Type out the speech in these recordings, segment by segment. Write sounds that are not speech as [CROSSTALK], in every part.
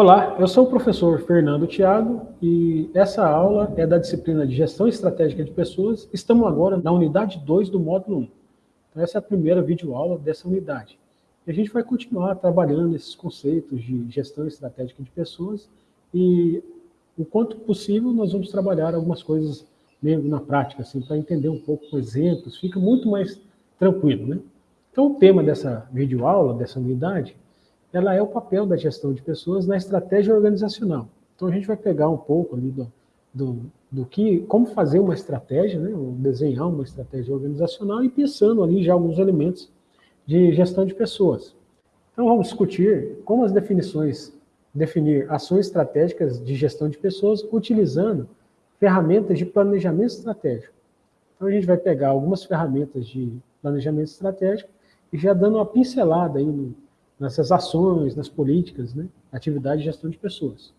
Olá, eu sou o professor Fernando Thiago e essa aula é da disciplina de Gestão Estratégica de Pessoas. Estamos agora na unidade 2 do módulo 1. Então essa é a primeira videoaula dessa unidade. E a gente vai continuar trabalhando esses conceitos de gestão estratégica de pessoas e o quanto possível nós vamos trabalhar algumas coisas meio na prática, assim, para entender um pouco com exemplos, fica muito mais tranquilo, né? Então o tema dessa videoaula, dessa unidade, ela é o papel da gestão de pessoas na estratégia organizacional. Então a gente vai pegar um pouco ali do, do, do que, como fazer uma estratégia, né, desenhar uma estratégia organizacional e pensando ali já alguns elementos de gestão de pessoas. Então vamos discutir como as definições, definir ações estratégicas de gestão de pessoas utilizando ferramentas de planejamento estratégico. Então a gente vai pegar algumas ferramentas de planejamento estratégico e já dando uma pincelada aí no, nessas ações, nas políticas, né? atividade de gestão de pessoas.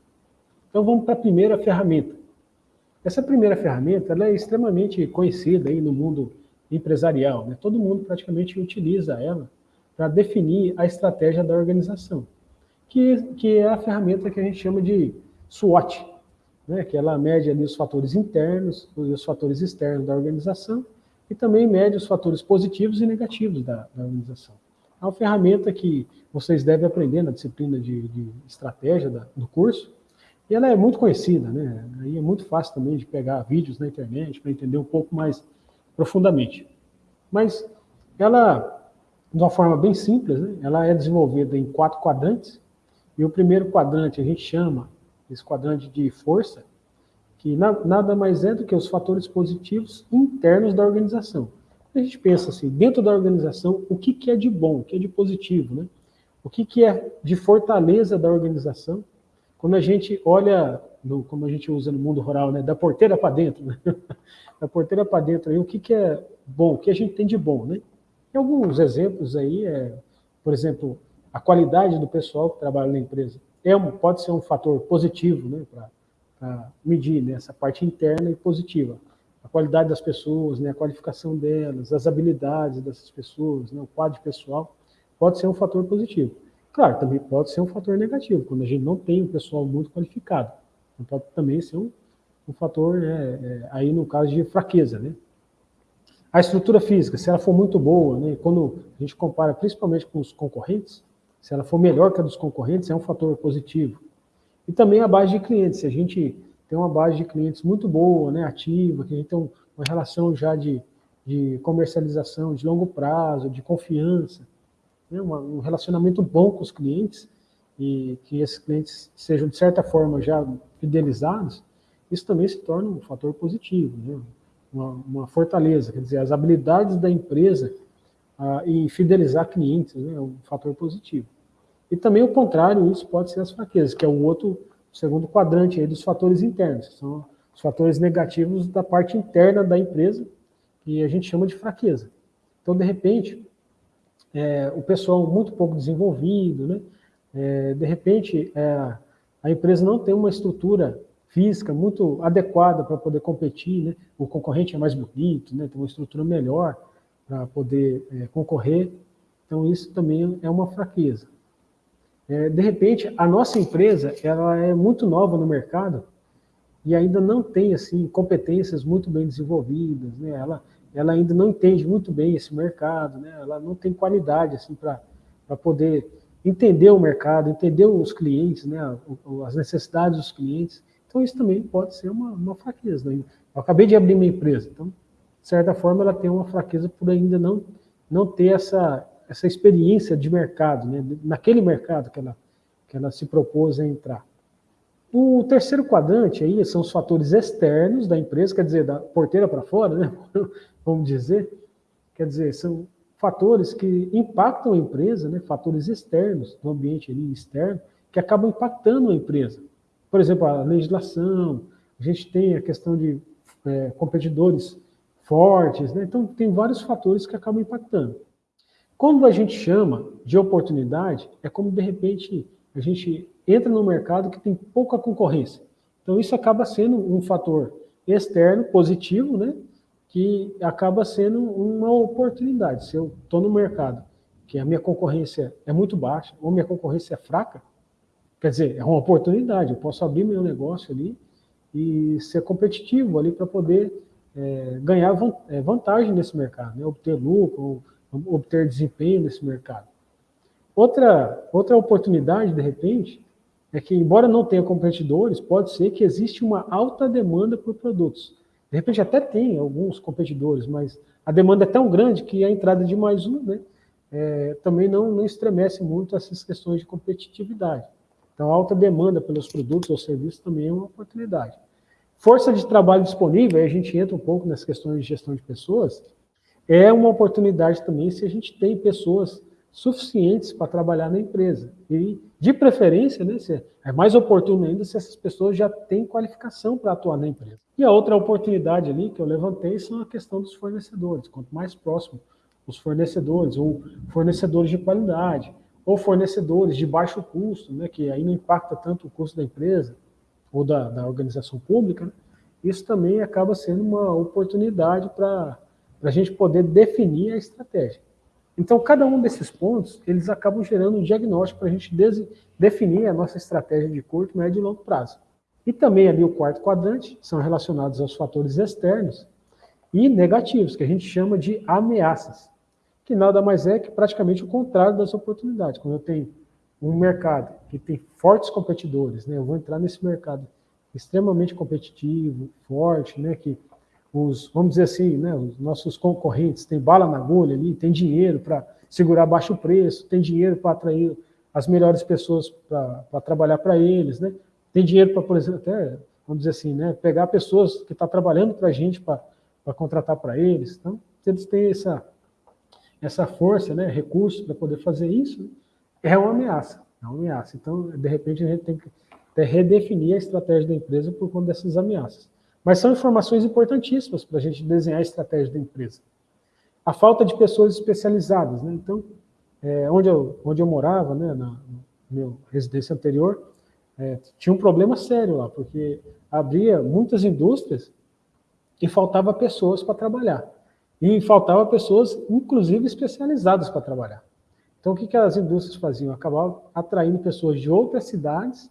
Então vamos para a primeira ferramenta. Essa primeira ferramenta ela é extremamente conhecida aí no mundo empresarial. Né? Todo mundo praticamente utiliza ela para definir a estratégia da organização, que, que é a ferramenta que a gente chama de SWOT, né? que ela mede ali os fatores internos e os fatores externos da organização e também mede os fatores positivos e negativos da, da organização. É uma ferramenta que vocês devem aprender na disciplina de, de estratégia da, do curso, e ela é muito conhecida, né? Aí é muito fácil também de pegar vídeos na internet para entender um pouco mais profundamente. Mas ela, de uma forma bem simples, né? ela é desenvolvida em quatro quadrantes, e o primeiro quadrante a gente chama esse quadrante de força, que nada mais é do que os fatores positivos internos da organização. A gente pensa assim, dentro da organização, o que, que é de bom, o que é de positivo, né? O que, que é de fortaleza da organização? Quando a gente olha, no, como a gente usa no mundo rural, né? da porteira para dentro, né? [LAUGHS] da porteira para dentro, aí, o que, que é bom, o que a gente tem de bom, né? Tem alguns exemplos aí, é, por exemplo, a qualidade do pessoal que trabalha na empresa. É um, pode ser um fator positivo, né? Para medir né? essa parte interna e positiva a qualidade das pessoas, né, a qualificação delas, as habilidades dessas pessoas, né, o quadro pessoal, pode ser um fator positivo. Claro, também pode ser um fator negativo, quando a gente não tem um pessoal muito qualificado. Então, pode também ser um, um fator, né, é, aí no caso de fraqueza. Né? A estrutura física, se ela for muito boa, né, quando a gente compara principalmente com os concorrentes, se ela for melhor que a dos concorrentes, é um fator positivo. E também a base de clientes, se a gente tem uma base de clientes muito boa, né, ativa, que a gente tem uma relação já de, de comercialização de longo prazo, de confiança, né, um relacionamento bom com os clientes, e que esses clientes sejam, de certa forma, já fidelizados, isso também se torna um fator positivo, né, uma, uma fortaleza, quer dizer, as habilidades da empresa ah, em fidelizar clientes né, é um fator positivo. E também o contrário, isso pode ser as fraquezas, que é o outro segundo quadrante aí dos fatores internos, que são os fatores negativos da parte interna da empresa, que a gente chama de fraqueza. Então, de repente, é, o pessoal muito pouco desenvolvido, né? É, de repente, é, a empresa não tem uma estrutura física muito adequada para poder competir, né? o concorrente é mais bonito, né? tem uma estrutura melhor para poder é, concorrer, então isso também é uma fraqueza. É, de repente, a nossa empresa ela é muito nova no mercado e ainda não tem assim competências muito bem desenvolvidas, né? Ela, ela ainda não entende muito bem esse mercado, né? Ela não tem qualidade assim para poder entender o mercado, entender os clientes, né? As necessidades dos clientes. Então isso também pode ser uma, uma fraqueza. Né? Eu acabei de abrir minha empresa, então de certa forma ela tem uma fraqueza por ainda não não ter essa essa experiência de mercado, né, naquele mercado que ela, que ela se propôs a entrar. O terceiro quadrante aí são os fatores externos da empresa, quer dizer, da porteira para fora, né, [LAUGHS] vamos dizer, quer dizer, são fatores que impactam a empresa, né, fatores externos, do ambiente ali externo, que acabam impactando a empresa. Por exemplo, a legislação, a gente tem a questão de é, competidores fortes, né, então tem vários fatores que acabam impactando. Quando a gente chama de oportunidade, é como de repente a gente entra no mercado que tem pouca concorrência. Então isso acaba sendo um fator externo positivo, né? Que acaba sendo uma oportunidade. Se eu estou no mercado que a minha concorrência é muito baixa, ou minha concorrência é fraca, Quer dizer, é uma oportunidade, eu posso abrir meu negócio ali e ser competitivo ali para poder é, ganhar é, vantagem nesse mercado, né? obter lucro, obter desempenho nesse mercado. Outra, outra oportunidade, de repente, é que, embora não tenha competidores, pode ser que existe uma alta demanda por produtos. De repente até tem alguns competidores, mas a demanda é tão grande que a entrada de mais um né, é, também não, não estremece muito essas questões de competitividade. Então, a alta demanda pelos produtos ou serviços também é uma oportunidade. Força de trabalho disponível, aí a gente entra um pouco nas questões de gestão de pessoas, é uma oportunidade também se a gente tem pessoas suficientes para trabalhar na empresa. E, de preferência, né, é mais oportuno ainda se essas pessoas já têm qualificação para atuar na empresa. E a outra oportunidade ali que eu levantei são a questão dos fornecedores. Quanto mais próximo os fornecedores, ou fornecedores de qualidade, ou fornecedores de baixo custo, né, que aí não impacta tanto o custo da empresa ou da, da organização pública, né, isso também acaba sendo uma oportunidade para a gente poder definir a estratégia. Então, cada um desses pontos, eles acabam gerando um diagnóstico para a gente definir a nossa estratégia de curto, médio e longo prazo. E também ali o quarto quadrante, são relacionados aos fatores externos e negativos, que a gente chama de ameaças, que nada mais é que praticamente o contrário das oportunidades. Quando eu tenho um mercado que tem fortes competidores, né, eu vou entrar nesse mercado extremamente competitivo, forte, né, que os, vamos dizer assim, né, os nossos concorrentes têm bala na agulha ali, tem dinheiro para segurar baixo preço, tem dinheiro para atrair as melhores pessoas para trabalhar para eles, né? Tem dinheiro para, por exemplo, até, vamos dizer assim, né, pegar pessoas que estão tá trabalhando para a gente para contratar para eles. Então, eles têm essa, essa força, né, recursos para poder fazer isso, é uma ameaça, é uma ameaça. Então, de repente, a gente tem que redefinir a estratégia da empresa por conta dessas ameaças. Mas são informações importantíssimas para a gente desenhar a estratégia da empresa. A falta de pessoas especializadas. Né? Então, é, onde, eu, onde eu morava, né, na, meu residência anterior, é, tinha um problema sério lá, porque abria muitas indústrias e faltava pessoas para trabalhar. E faltava pessoas, inclusive, especializadas para trabalhar. Então, o que, que as indústrias faziam? Acabavam atraindo pessoas de outras cidades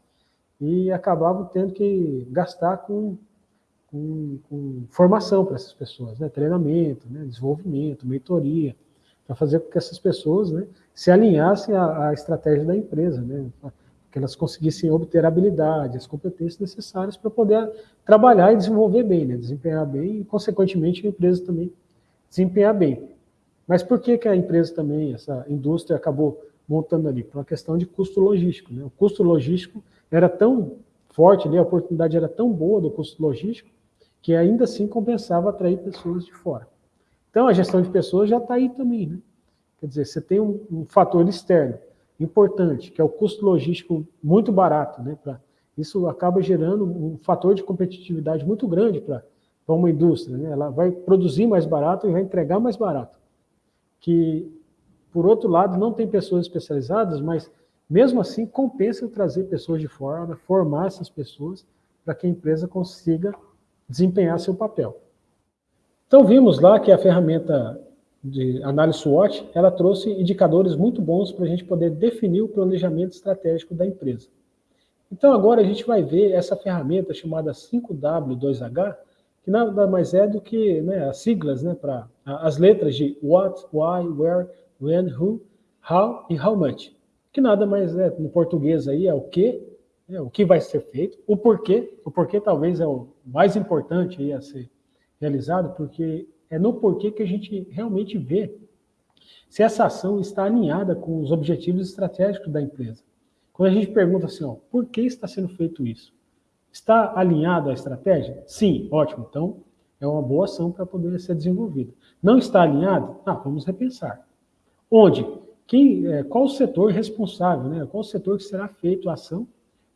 e acabavam tendo que gastar com com, com formação para essas pessoas, né? treinamento, né? desenvolvimento, mentoria, para fazer com que essas pessoas né, se alinhassem à, à estratégia da empresa, né? que elas conseguissem obter habilidade, as competências necessárias para poder trabalhar e desenvolver bem, né? desempenhar bem e, consequentemente, a empresa também desempenhar bem. Mas por que, que a empresa também, essa indústria, acabou montando ali? Por uma questão de custo logístico. Né? O custo logístico era tão forte ali, a oportunidade era tão boa do custo logístico, que ainda assim compensava atrair pessoas de fora. Então, a gestão de pessoas já está aí também, né? Quer dizer, você tem um, um, fator externo importante, que é o custo logístico muito barato, né? Pra, isso acaba gerando um fator de competitividade muito grande para uma indústria, né? Ela vai produzir mais barato e vai entregar mais barato. Que, por outro lado, não tem pessoas especializadas, mas mesmo assim compensa trazer pessoas de fora, formar essas pessoas para que a empresa consiga desempenhar seu papel. Então vimos lá que a ferramenta de análise SWOT, ela trouxe indicadores muito bons para a gente poder definir o planejamento estratégico da empresa. Então agora a gente vai ver essa ferramenta chamada 5W2H, que nada mais é do que né, as siglas né, para as letras de what, why, where, when, who, how e how much. Que nada mais é, no português aí, é o que, o que vai ser feito, o porquê, o porquê talvez é o mais importante a ser realizado, porque é no porquê que a gente realmente vê se essa ação está alinhada com os objetivos estratégicos da empresa. Quando a gente pergunta assim, ó, por que está sendo feito isso? Está alinhado à estratégia? Sim, ótimo. Então, é uma boa ação para poder ser desenvolvida. Não está alinhado? Ah, vamos repensar. Onde? Quem, é, qual o setor responsável? Né? Qual o setor que será feito a ação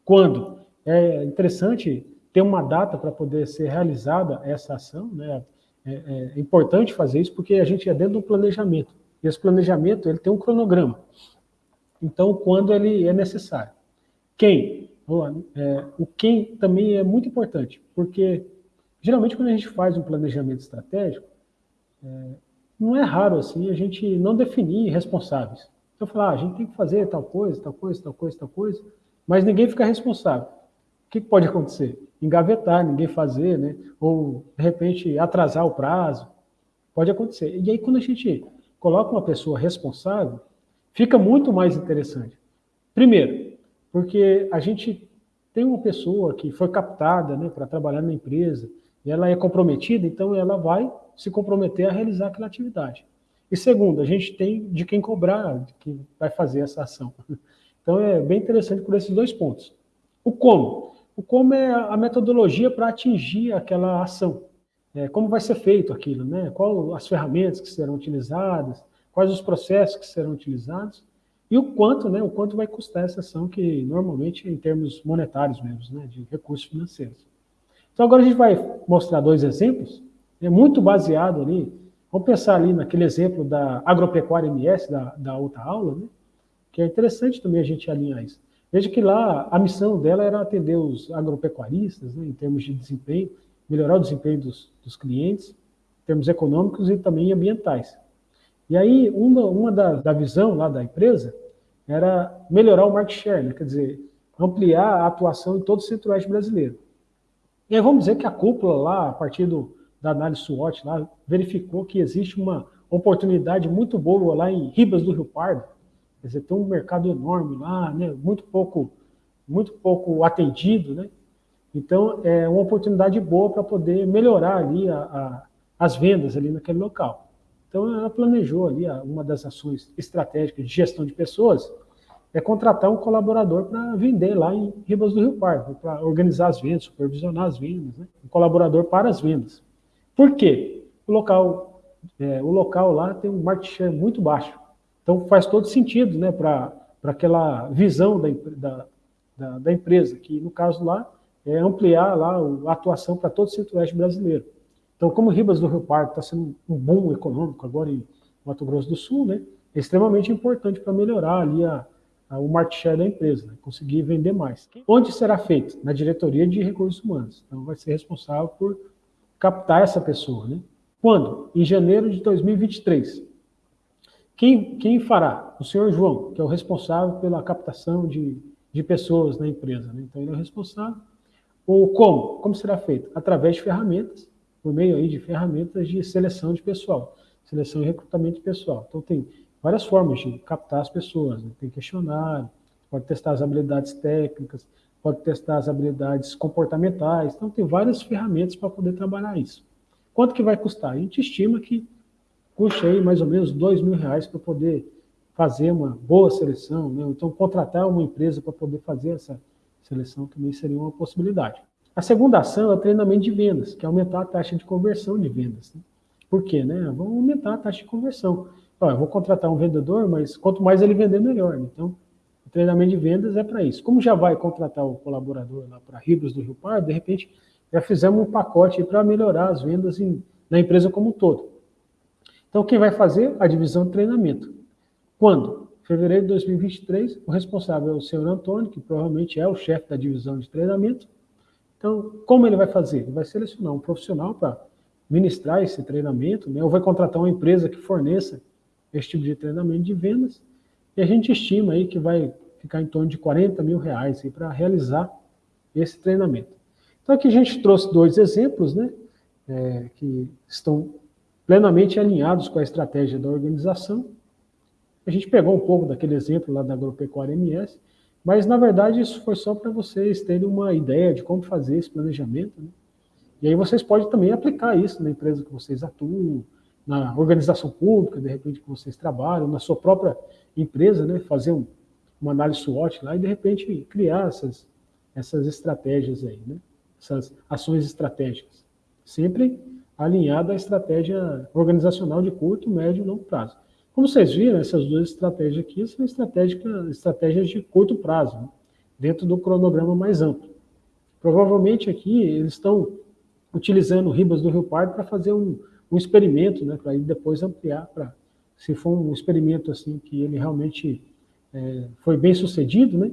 quando? É interessante ter uma data para poder ser realizada essa ação, né? É, é, importante fazer isso porque a gente é dentro do planejamento. E esse planejamento ele tem um cronograma. Então, quando ele é necessário. Quem? É, o quem também é muito importante, porque geralmente quando a gente faz um planejamento estratégico, é, não é raro assim a gente não definir responsáveis. Então, falar, ah, a gente tem que fazer tal coisa, tal coisa, tal coisa, tal coisa, mas ninguém fica responsável. O que pode acontecer? Engavetar, ninguém fazer, né? ou de repente atrasar o prazo. Pode acontecer. E aí, quando a gente coloca uma pessoa responsável, fica muito mais interessante. Primeiro, porque a gente tem uma pessoa que foi captada né, para trabalhar na empresa, e ela é comprometida, então ela vai se comprometer a realizar aquela atividade. E segundo, a gente tem de quem cobrar, de quem vai fazer essa ação. Então é bem interessante por esses dois pontos. O como? O como é a metodologia para atingir aquela ação. É, como vai ser feito aquilo, né? Quais as ferramentas que serão utilizadas, quais os processos que serão utilizados e o quanto, né? O quanto vai custar essa ação que normalmente em termos monetários mesmo, né? De recursos financeiros. Então agora a gente vai mostrar dois exemplos, é muito baseado ali. Vamos pensar ali naquele exemplo da agropecuária MS da, da outra aula, né? Que é interessante também a gente alinhar isso. Veja que lá a missão dela era atender os agropecuaristas, né, em termos de desempenho, melhorar o desempenho dos, dos clientes, em termos econômicos e também ambientais. E aí, uma, uma da, da visão lá da empresa era melhorar o market share, né? quer dizer, ampliar a atuação em todo o centro-oeste brasileiro. E aí vamos dizer que a cúpula lá, a partir do, da análise SWOT, lá, verificou que existe uma oportunidade muito boa lá em Ribas do Rio Pardo, quer dizer, tem um mercado enorme lá, né? muito pouco muito pouco atendido, né? Então, é uma oportunidade boa para poder melhorar ali a, a, as vendas ali naquele local. Então, ela planejou ali uma das ações estratégicas de gestão de pessoas, é contratar um colaborador para vender lá em Ribas do Rio Pardo, para organizar as vendas, supervisionar as vendas, né? um colaborador para as vendas. Por quê? O local, é, o local lá tem um market share muito baixo. Então faz todo sentido né, para aquela visão da, da, da, empresa, que no caso lá é, ampliar lá a atuação para todo o centro-oeste brasileiro. Então, como Ribas do Rio Pardo está sendo um boom econômico agora em Mato Grosso do Sul, né, é extremamente importante para melhorar ali a, a, o market share da empresa, né, conseguir vender mais. Onde será feito? Na diretoria de recursos humanos. Então, vai ser responsável por captar essa pessoa. Né? Quando? Em janeiro de 2023. Quem, quem fará? O senhor João, que é o responsável pela captação de, de pessoas na empresa. Né? Então, ele é o responsável ou como? Como será feito? Através de ferramentas, por meio aí de ferramentas de seleção de pessoal, seleção e recrutamento de pessoal. Então tem várias formas de captar as pessoas, né? tem questionário, pode testar as habilidades técnicas, pode testar as habilidades comportamentais, então tem várias ferramentas para poder trabalhar isso. Quanto que vai custar? A gente estima que custe aí mais ou menos dois mil reais para poder fazer uma boa seleção, né? então contratar uma empresa para poder fazer essa Seleção também seria uma possibilidade. A segunda ação é o treinamento de vendas, que é aumentar a taxa de conversão de vendas. Né? Por quê? Né? Vamos aumentar a taxa de conversão. Eu vou contratar um vendedor, mas quanto mais ele vender, melhor. Então, o treinamento de vendas é para isso. Como já vai contratar o colaborador lá para Ribas do Rio Pardo, de repente já fizemos um pacote para melhorar as vendas em, na empresa como um todo. Então, quem vai fazer? A divisão de treinamento. Quando? fevereiro de 2023, o responsável é o senhor Antônio, que provavelmente é o chefe da divisão de treinamento. Então, como ele vai fazer? Ele vai selecionar um profissional para ministrar esse treinamento, né? ou vai contratar uma empresa que forneça esse tipo de treinamento de vendas, e a gente estima aí que vai ficar em torno de 40 mil reais para realizar esse treinamento. Então aqui a gente trouxe dois exemplos, né, é, que estão plenamente alinhados com a estratégia da organização, a gente pegou um pouco daquele exemplo lá da agropecuária MS, mas na verdade isso foi só para vocês terem uma ideia de como fazer esse planejamento. Né? E aí vocês podem também aplicar isso na empresa que vocês atuam, na organização pública, de repente, que vocês trabalham, na sua própria empresa, né? fazer um, uma análise SWOT lá e de repente criar essas, essas estratégias aí, né? essas ações estratégicas. Sempre alinhada à estratégia organizacional de curto, médio e longo prazo. Como vocês viram, essas duas estratégias aqui são estratégias de curto prazo, né? dentro do cronograma mais amplo. Provavelmente aqui eles estão utilizando Ribas do Rio Pardo para fazer um, um experimento, né, para depois ampliar, para se for um experimento assim que ele realmente é, foi bem sucedido, né,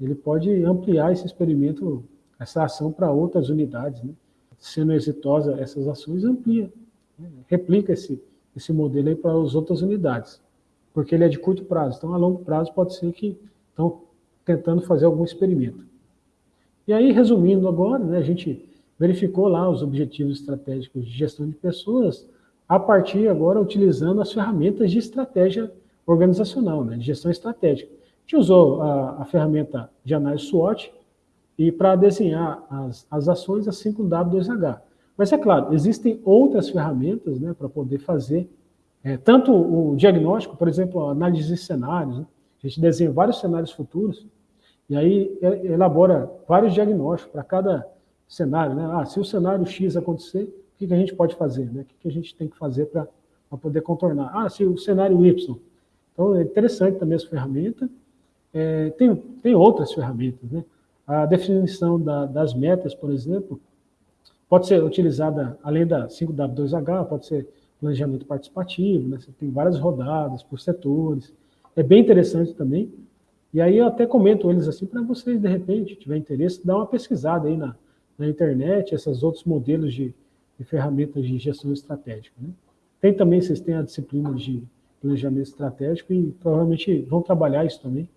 ele pode ampliar esse experimento, essa ação para outras unidades, né, sendo exitosa essas ações, amplia, né, replica esse, esse modelo aí para as outras unidades, porque ele é de curto prazo. Então, a longo prazo pode ser que, então, tentando fazer algum experimento. E aí, resumindo agora, né, a gente verificou lá os objetivos estratégicos de gestão de pessoas, a partir agora utilizando as ferramentas de estratégia organizacional, né, de gestão estratégica. A gente usou a, a ferramenta de análise SWOT e para desenhar as, as ações assim com W2H. Mas é claro, existem outras ferramentas né, para poder fazer é, tanto o diagnóstico, por exemplo, a análise de cenários, né? a gente desenha vários cenários futuros, e aí elabora vários diagnósticos para cada cenário. Né? Ah, se o cenário X acontecer, o que, que a gente pode fazer? Né? O que, que a gente tem que fazer para poder contornar? Ah, se o cenário Y. Então, é interessante também essa ferramenta. É, tem, tem outras ferramentas. Né? A definição da, das metas, por exemplo, pode ser utilizada, além da 5W2H, pode ser planejamento participativo, né? você tem várias rodadas por setores, é bem interessante também. E aí eu até comento eles assim para vocês, de repente, tiver interesse, dar uma pesquisada aí na, na internet, esses outros modelos de, de ferramentas de gestão estratégica. Né? Tem também, vocês têm a disciplina de planejamento estratégico e provavelmente vão trabalhar isso também.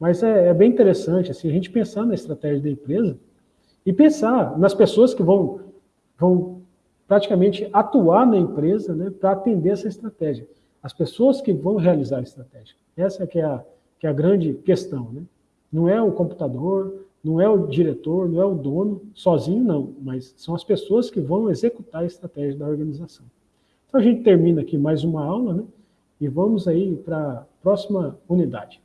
Mas é, é bem interessante, assim, a gente pensar na estratégia da empresa e pensar nas pessoas que vão, vão praticamente atuar na empresa né, para atender essa estratégia. As pessoas que vão realizar a estratégia. Essa que é a, que é a grande questão. Né? Não é o computador, não é o diretor, não é o dono, sozinho não, mas são as pessoas que vão executar a estratégia da organização. Então a gente termina aqui mais uma aula, né? E vamos aí para a próxima unidade.